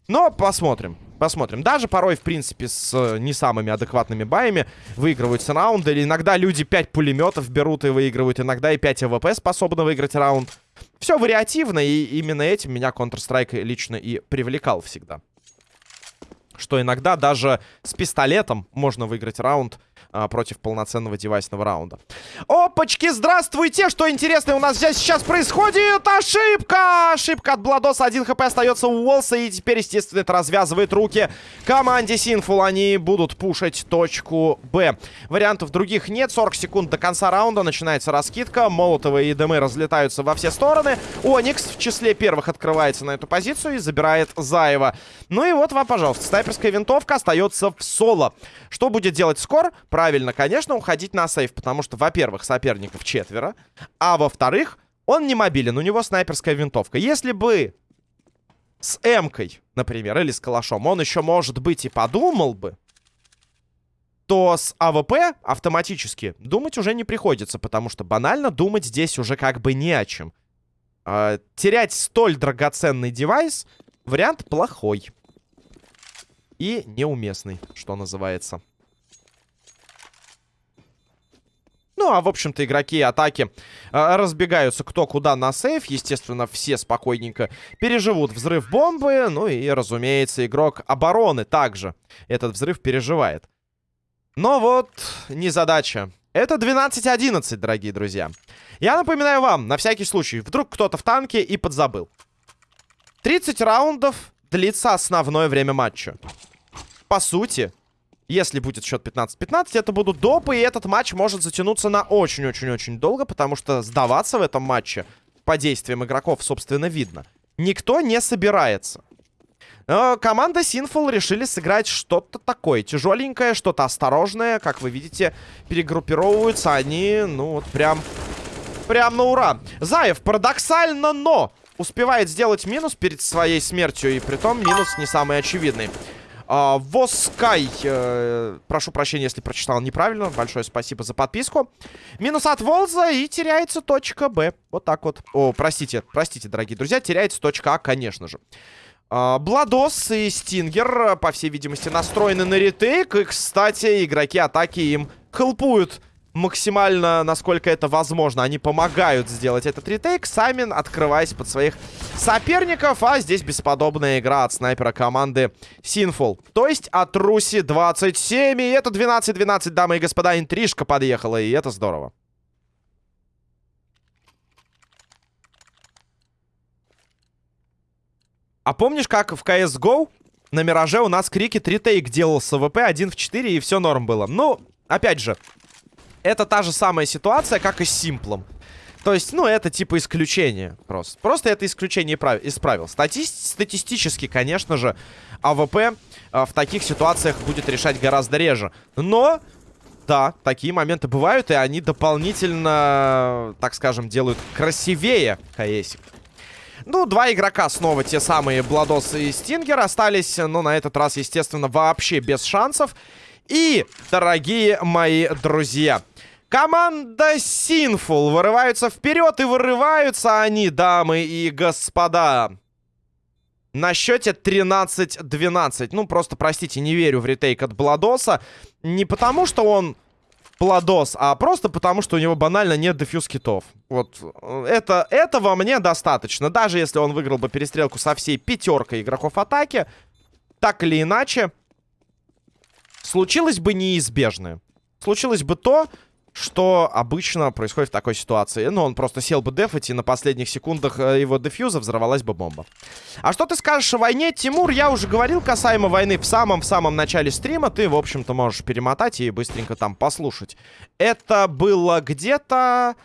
A: Но посмотрим. Посмотрим. Даже порой, в принципе, с э, не самыми адекватными баями выигрываются раунды. Или иногда люди 5 пулеметов берут и выигрывают. Иногда и 5 АВП способны выиграть раунд. Все вариативно, и именно этим меня Counter-Strike лично и привлекал всегда. Что иногда даже с пистолетом можно выиграть раунд а, против полноценного девайсного раунда. Опачки, здравствуйте! Что интересное у нас здесь сейчас происходит? Ошибка! Ошибка от Бладоса. Один хп остается у Уолса. И теперь, естественно, это развязывает руки команде Синфул. Они будут пушить точку Б. Вариантов других нет. 40 секунд до конца раунда. Начинается раскидка. Молотовые и дымы разлетаются во все стороны. Оникс в числе первых открывается на эту позицию и забирает Заева. Ну и вот вам, пожалуйста, снайперская винтовка остается в соло. Что будет делать Скор? Правильно, конечно, уходить на save, потому что, во-первых, соперников четверо, а во-вторых, он не мобилен, у него снайперская винтовка. Если бы с М-кой, например, или с калашом, он еще, может быть, и подумал бы, то с АВП автоматически думать уже не приходится, потому что банально думать здесь уже как бы не о чем. Э, терять столь драгоценный девайс — вариант плохой. И неуместный, что называется. Ну, а, в общем-то, игроки атаки э, разбегаются кто куда на сейф. Естественно, все спокойненько переживут взрыв бомбы. Ну и, разумеется, игрок обороны также этот взрыв переживает. Но вот не задача. Это 12-11, дорогие друзья. Я напоминаю вам, на всякий случай, вдруг кто-то в танке и подзабыл. 30 раундов длится основное время матча. По сути, если будет счет 15-15, это будут допы, и этот матч может затянуться на очень-очень-очень долго, потому что сдаваться в этом матче по действиям игроков, собственно, видно. Никто не собирается. Но команда Sinful решили сыграть что-то такое тяжеленькое, что-то осторожное. Как вы видите, перегруппировываются они, ну вот прям, прям на ура. Заев парадоксально, но успевает сделать минус перед своей смертью, и при том минус не самый очевидный. А, Воскай, э, прошу прощения, если прочитал неправильно. Большое спасибо за подписку. Минус от Волза и теряется точка Б. Вот так вот. О, простите, простите, дорогие друзья, теряется точка А, конечно же. А, Бладос и Стингер, по всей видимости, настроены на ретейк. И, кстати, игроки атаки им хелпуют максимально, насколько это возможно. Они помогают сделать этот ретейк, сами открываясь под своих соперников. А здесь бесподобная игра от снайпера команды Sinful. То есть от Руси 27. И это 12-12, дамы и господа. Интрижка подъехала, и это здорово. А помнишь, как в CSGO на Мираже у нас крикет retake делал с АВП 1 в 4, и все норм было? Ну, опять же, это та же самая ситуация, как и с Симплом. То есть, ну, это типа исключение просто. Просто это исключение из правил. Стати статистически, конечно же, АВП э, в таких ситуациях будет решать гораздо реже. Но, да, такие моменты бывают, и они дополнительно, так скажем, делают красивее КСик. Ну, два игрока снова те самые Бладос и Стингер остались, но на этот раз, естественно, вообще без шансов. И, дорогие мои друзья, команда Sinful вырываются вперед, и вырываются они, дамы и господа. На счете 13-12. Ну, просто, простите, не верю в ретейк от Бладоса. Не потому, что он Пладос, а просто потому, что у него банально нет дефьюз китов. Вот, это, этого мне достаточно. Даже если он выиграл бы перестрелку со всей пятеркой игроков атаки, так или иначе, случилось бы неизбежное. Случилось бы то, что обычно происходит в такой ситуации. Ну, он просто сел бы дефать, и на последних секундах э, его дефьюза взорвалась бы бомба. А что ты скажешь о войне, Тимур? Я уже говорил касаемо войны в самом-самом начале стрима. Ты, в общем-то, можешь перемотать и быстренько там послушать. Это было где-то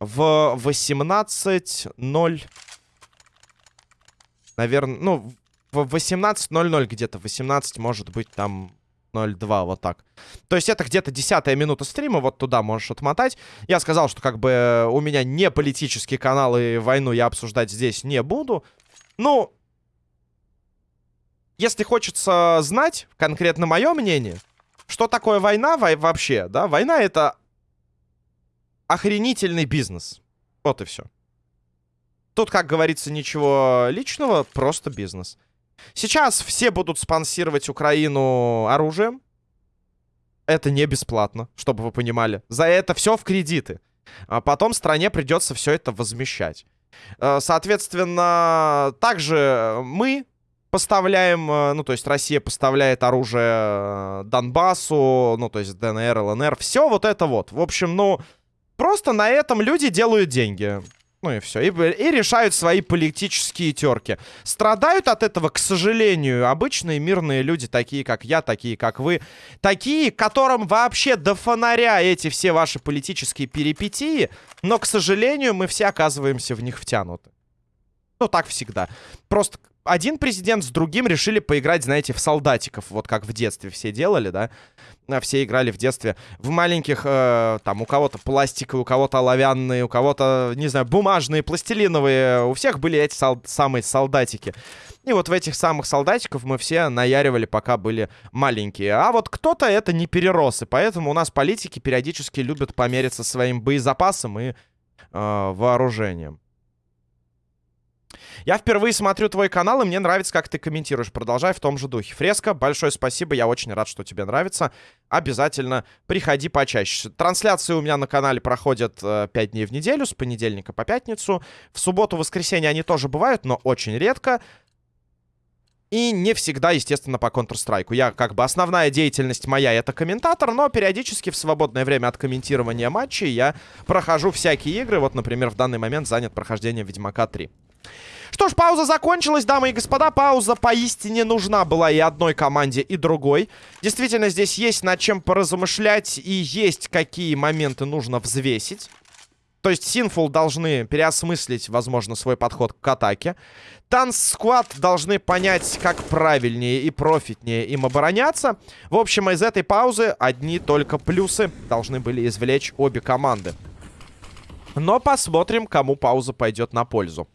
A: в 18.0... Наверное, ну, в 18.00 где-то. 18, может быть, там 0.2, вот так. То есть это где-то десятая минута стрима, вот туда можешь отмотать. Я сказал, что как бы у меня не политический канал, и войну я обсуждать здесь не буду. Ну, если хочется знать конкретно мое мнение, что такое война вообще, да, война это охренительный бизнес. Вот и все. Тут, как говорится, ничего личного, просто бизнес. Сейчас все будут спонсировать Украину оружием. Это не бесплатно, чтобы вы понимали. За это все в кредиты. А потом стране придется все это возмещать. Э, соответственно, также мы поставляем, э, ну, то есть Россия поставляет оружие э, Донбассу, ну, то есть ДНР, ЛНР, все вот это вот. В общем, ну, просто на этом люди делают деньги. Ну и все. И, и решают свои политические терки. Страдают от этого, к сожалению, обычные мирные люди, такие как я, такие как вы. Такие, которым вообще до фонаря эти все ваши политические перипетии. Но, к сожалению, мы все оказываемся в них втянуты. Ну, так всегда. Просто один президент с другим решили поиграть, знаете, в солдатиков. Вот как в детстве все делали, да? А, все играли в детстве в маленьких, э, там, у кого-то пластиковые, у кого-то оловянные, у кого-то, не знаю, бумажные, пластилиновые. У всех были эти сол самые солдатики. И вот в этих самых солдатиков мы все наяривали, пока были маленькие. А вот кто-то это не перерос, и поэтому у нас политики периодически любят помериться своим боезапасом и э, вооружением. Я впервые смотрю твой канал, и мне нравится, как ты комментируешь. Продолжай в том же духе. Фреска, большое спасибо, я очень рад, что тебе нравится. Обязательно приходи почаще. Трансляции у меня на канале проходят э, 5 дней в неделю, с понедельника по пятницу. В субботу, воскресенье они тоже бывают, но очень редко. И не всегда, естественно, по Counter-Strike. Я, как бы, основная деятельность моя — это комментатор, но периодически в свободное время от комментирования матчей я прохожу всякие игры. Вот, например, в данный момент занят прохождением Ведьмака 3. Что ж, пауза закончилась, дамы и господа. Пауза поистине нужна была и одной команде, и другой. Действительно, здесь есть над чем поразмышлять и есть какие моменты нужно взвесить. То есть Синфул должны переосмыслить, возможно, свой подход к атаке. Танц Сквад должны понять, как правильнее и профитнее им обороняться. В общем, из этой паузы одни только плюсы должны были извлечь обе команды. Но посмотрим, кому пауза пойдет на пользу.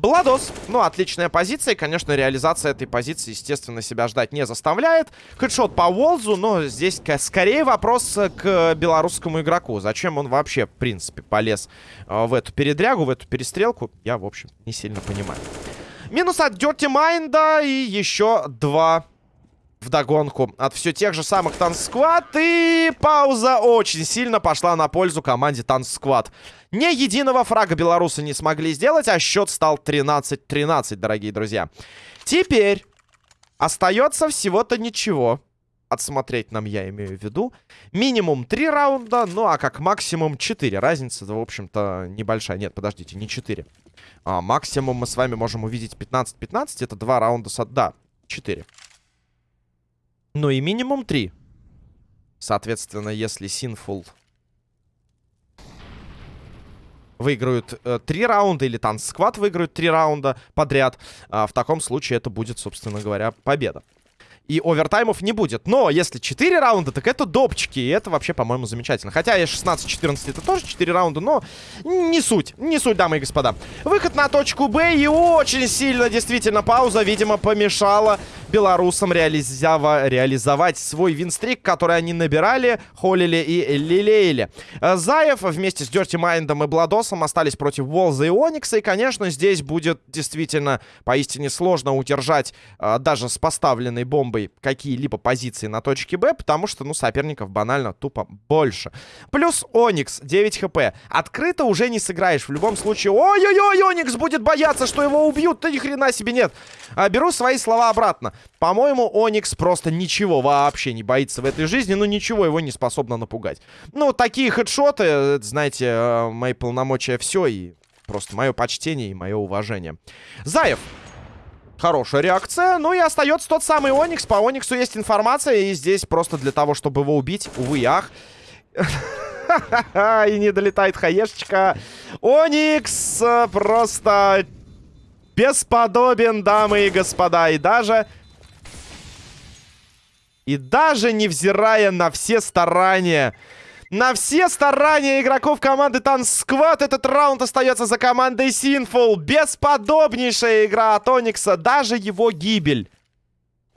A: Бладос, ну, отличная позиция. Конечно, реализация этой позиции, естественно, себя ждать не заставляет. Хедшот по Волзу, но здесь скорее вопрос к белорусскому игроку. Зачем он вообще, в принципе, полез э, в эту передрягу, в эту перестрелку, я, в общем, не сильно понимаю. Минус от Dirty Mind и еще два вдогонку от все тех же самых Танцсквад. И пауза очень сильно пошла на пользу команде Танцсквад. Ни единого фрага белорусы не смогли сделать, а счет стал 13-13, дорогие друзья. Теперь остается всего-то ничего. Отсмотреть нам я имею в виду. Минимум 3 раунда, ну а как максимум 4. Разница, в общем-то, небольшая. Нет, подождите, не 4. А, максимум мы с вами можем увидеть 15-15. Это 2 раунда с... Да, 4. Ну и минимум 3. Соответственно, если Sinful выиграют э, 3 раунда, или Танц Сквад выиграют 3 раунда подряд, э, в таком случае это будет, собственно говоря, победа и овертаймов не будет. Но если 4 раунда, так это допчики. И это вообще, по-моему, замечательно. Хотя и 16-14 это тоже 4 раунда, но не суть. Не суть, дамы и господа. Выход на точку Б. И очень сильно, действительно, пауза, видимо, помешала белорусам реализова реализовать свой винстрик, который они набирали, холили и лелеяли. Заев вместе с Дерти Майндом и Бладосом остались против Волза и Оникса. И, конечно, здесь будет действительно поистине сложно удержать а, даже с поставленной бомбой какие-либо позиции на точке Б, потому что, ну, соперников банально тупо больше. Плюс Оникс, 9 хп. Открыто уже не сыграешь. В любом случае, ой-ой-ой, Оникс будет бояться, что его убьют. Да ни хрена себе нет. А, беру свои слова обратно. По-моему, Оникс просто ничего вообще не боится в этой жизни, ну, ничего его не способно напугать. Ну, такие хедшоты, знаете, э, мои полномочия все, и просто мое почтение и мое уважение. Заев. Хорошая реакция. Ну и остается тот самый Оникс. По Ониксу есть информация. И здесь просто для того, чтобы его убить, увы, ах. И не долетает хаешечка. Оникс э, просто бесподобен, дамы и господа. И даже... И даже невзирая на все старания на все старания игроков команды Тансквад этот раунд остается за командой Синфул. Бесподобнейшая игра от Оникса. Даже его гибель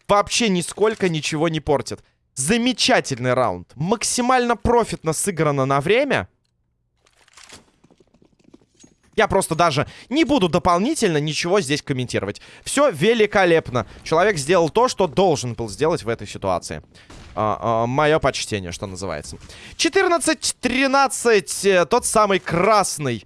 A: вообще нисколько ничего не портит. Замечательный раунд. Максимально профитно сыграно на время. Я просто даже не буду дополнительно ничего здесь комментировать. Все великолепно. Человек сделал то, что должен был сделать в этой ситуации. А, а, мое почтение, что называется. 14-13. Э, тот самый красный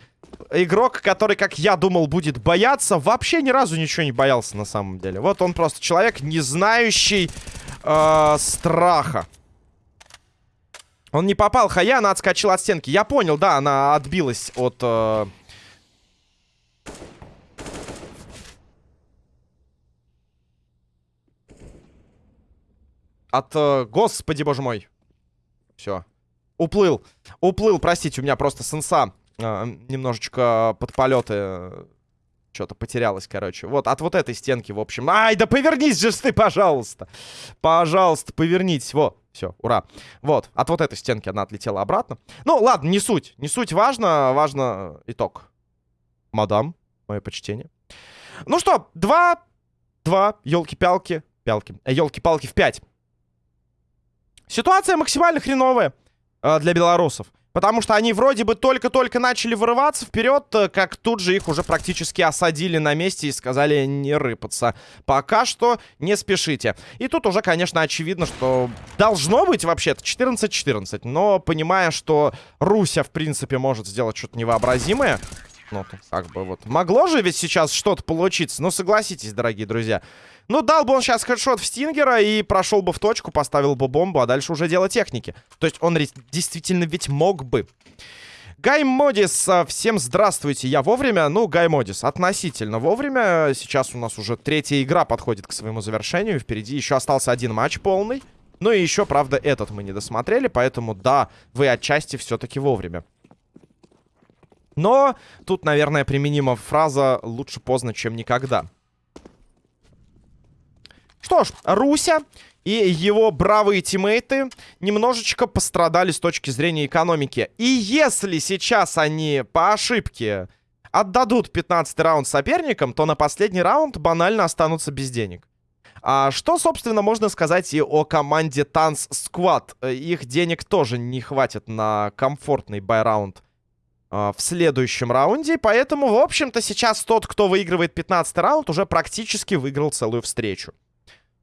A: игрок, который, как я думал, будет бояться, вообще ни разу ничего не боялся на самом деле. Вот он просто человек, не знающий э, страха. Он не попал, Хая, она отскочила от стенки. Я понял, да, она отбилась от... Э, От... Э, господи, боже мой. Все. Уплыл. Уплыл, простите, у меня просто сенса э, немножечко под полеты э, что-то потерялось, короче. Вот, от вот этой стенки, в общем. Ай, да повернись же ты, пожалуйста. Пожалуйста, повернитесь. Во, все, ура. Вот, от вот этой стенки она отлетела обратно. Ну, ладно, не суть. Не суть важно, важно итог. Мадам, мое почтение. Ну что, два, два, елки-пялки, пялки, елки-палки в пять. Ситуация максимально хреновая э, для белорусов. Потому что они вроде бы только-только начали вырываться вперед, э, как тут же их уже практически осадили на месте и сказали не рыпаться. Пока что не спешите. И тут уже, конечно, очевидно, что должно быть вообще-то 14-14. Но понимая, что Руся, в принципе, может сделать что-то невообразимое, ну, как бы вот. Могло же ведь сейчас что-то получиться. Ну, согласитесь, дорогие друзья. Ну, дал бы он сейчас хедшот в Стингера и прошел бы в точку, поставил бы бомбу, а дальше уже дело техники. То есть он действительно ведь мог бы. Гай Модис, а, всем здравствуйте, я вовремя, ну, Гай Модис, относительно вовремя, сейчас у нас уже третья игра подходит к своему завершению, впереди еще остался один матч полный, ну и еще, правда, этот мы не досмотрели, поэтому, да, вы отчасти все-таки вовремя. Но тут, наверное, применима фраза «лучше поздно, чем никогда». Что ж, Руся и его бравые тиммейты немножечко пострадали с точки зрения экономики. И если сейчас они по ошибке отдадут 15 раунд соперникам, то на последний раунд банально останутся без денег. А что, собственно, можно сказать и о команде Танц Squad? Их денег тоже не хватит на комфортный байраунд в следующем раунде. Поэтому, в общем-то, сейчас тот, кто выигрывает 15 раунд, уже практически выиграл целую встречу.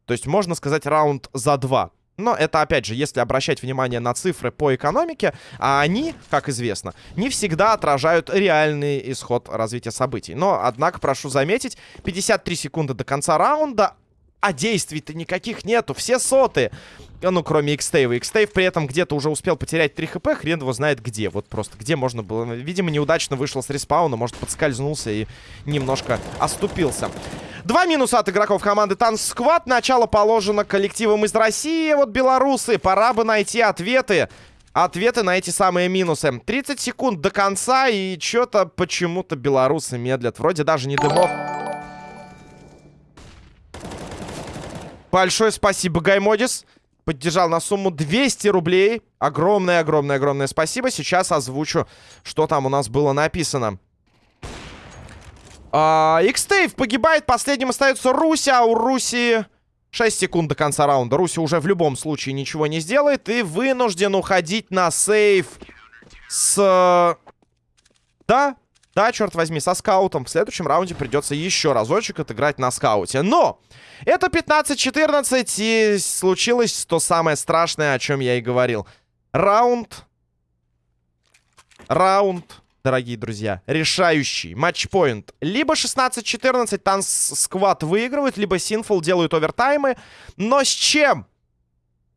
A: То есть, можно сказать, раунд за два. Но это, опять же, если обращать внимание на цифры по экономике, а они, как известно, не всегда отражают реальный исход развития событий. Но, однако, прошу заметить, 53 секунды до конца раунда, а действий-то никаких нету, все соты. Ну, кроме Xtave. Xtave при этом где-то уже успел потерять 3 хп, хрен его знает где. Вот просто где можно было. Видимо, неудачно вышел с респауна, может, подскользнулся и немножко оступился. Два минуса от игроков команды Танц Сквад. Начало положено коллективом из России. Вот белорусы, пора бы найти ответы. Ответы на эти самые минусы. 30 секунд до конца, и что-то почему-то белорусы медлят. Вроде даже не дымов. Большое спасибо, Гаймодис. Поддержал на сумму 200 рублей. Огромное-огромное-огромное спасибо. Сейчас озвучу, что там у нас было написано. А, Xtave погибает, последним остается Руся, а у Руси 6 секунд до конца раунда. Руси уже в любом случае ничего не сделает и вынужден уходить на сейв с... Да, да, черт возьми, со скаутом. В следующем раунде придется еще разочек отыграть на скауте. Но это 15-14 и случилось то самое страшное, о чем я и говорил. Раунд. Раунд дорогие друзья. Решающий матчпоинт. Либо 16-14 Танс Сквад выигрывают, либо Синфул делают овертаймы. Но с чем?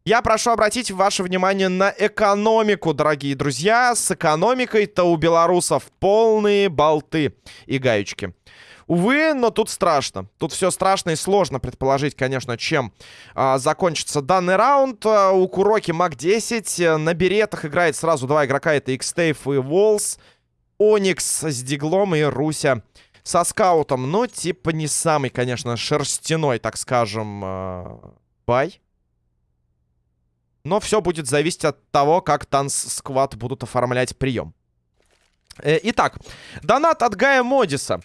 A: Я прошу обратить ваше внимание на экономику, дорогие друзья. С экономикой-то у белорусов полные болты и гаечки. Увы, но тут страшно. Тут все страшно и сложно предположить, конечно, чем а, закончится данный раунд. А, у Куроки МАК-10 на беретах играет сразу два игрока. Это Xtave и Волс. Оникс с Диглом и Руся со скаутом. Ну, типа не самый, конечно, шерстяной, так скажем, э, бай. Но все будет зависеть от того, как Танц-сквад будут оформлять прием. Э, итак, донат от Гая Модиса.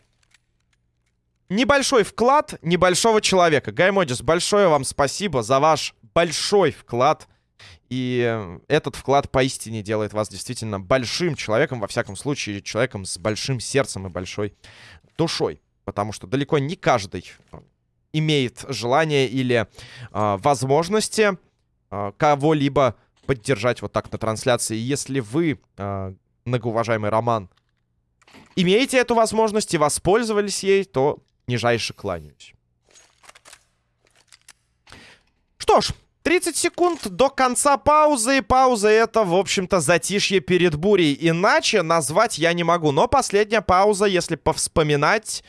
A: Небольшой вклад небольшого человека. Гай Модис, большое вам спасибо за ваш большой вклад и этот вклад поистине делает вас действительно большим человеком, во всяком случае, человеком с большим сердцем и большой душой. Потому что далеко не каждый э, имеет желание или э, возможности э, кого-либо поддержать вот так на трансляции. Если вы, э, многоуважаемый Роман, имеете эту возможность и воспользовались ей, то нижайше кланяюсь. Что ж, 30 секунд до конца паузы. И пауза это, в общем-то, затишье перед бурей. Иначе назвать я не могу. Но последняя пауза, если повспоминать,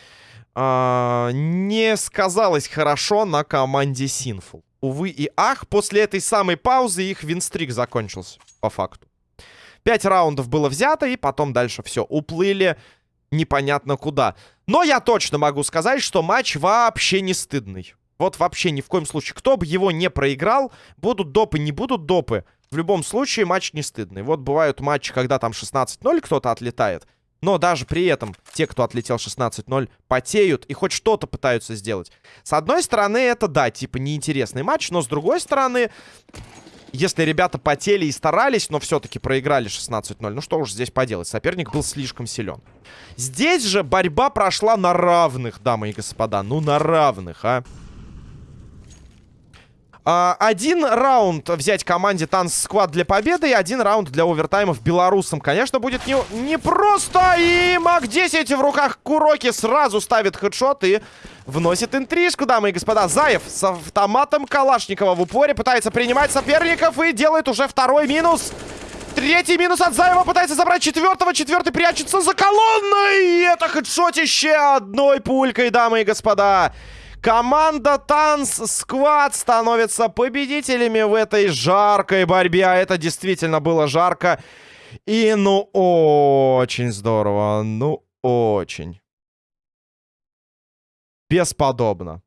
A: э не сказалась хорошо на команде Синфул. Увы и ах, после этой самой паузы их винстрик закончился, по факту. Пять раундов было взято, и потом дальше все. Уплыли непонятно куда. Но я точно могу сказать, что матч вообще не стыдный. Вот вообще ни в коем случае. Кто бы его не проиграл, будут допы, не будут допы. В любом случае матч не стыдный. Вот бывают матчи, когда там 16-0 кто-то отлетает. Но даже при этом те, кто отлетел 16-0, потеют и хоть что-то пытаются сделать. С одной стороны, это, да, типа неинтересный матч. Но с другой стороны, если ребята потели и старались, но все-таки проиграли 16-0, ну что уж здесь поделать, соперник был слишком силен. Здесь же борьба прошла на равных, дамы и господа. Ну, на равных, а. А, один раунд взять команде Танц Сквад для победы и один раунд для овертаймов белорусам. Конечно, будет не, не просто. И МАК-10 в руках Куроки сразу ставит хедшот и вносит интрижку, дамы и господа. Заев с автоматом Калашникова в упоре пытается принимать соперников и делает уже второй минус. Третий минус от Заева пытается забрать четвертого. Четвертый прячется за колонной. И это хедшотище одной пулькой, дамы и господа. Команда Танц Сквад становится победителями в этой жаркой борьбе. А это действительно было жарко. И ну очень здорово. Ну очень. Бесподобно.